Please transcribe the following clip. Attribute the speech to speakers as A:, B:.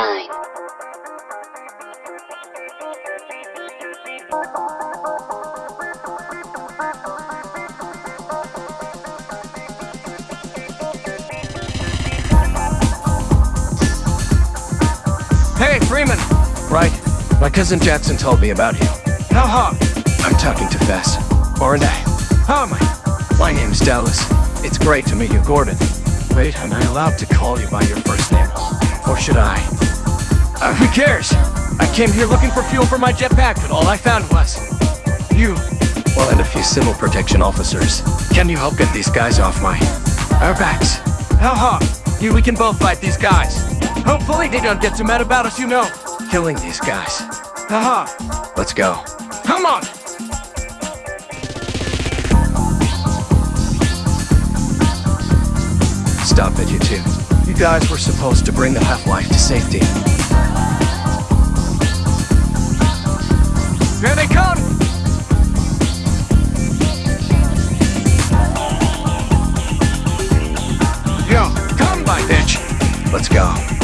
A: line. Hey, Freeman!
B: Right. My cousin Jackson told me about you.
A: How hot?
B: I'm talking too fast. Aren't I?
A: How am I?
B: My name's Dallas. It's great to meet you, Gordon. Wait, am I allowed to call you by your first name? Or should I?
A: Uh, who cares? I came here looking for fuel for my jetpack, but all I found was... you.
B: Well, and a few civil protection officers. Can you help get these guys off my... our backs?
A: How hot? You, we can both fight these guys. Hopefully they don't get too mad about us, you know.
B: Killing these guys.
A: Haha.
B: Let's go.
A: Come on!
B: Stop it, you two guys were supposed to bring the Half-Life to safety.
A: Here they come! Yo, come by, bitch! Let's go.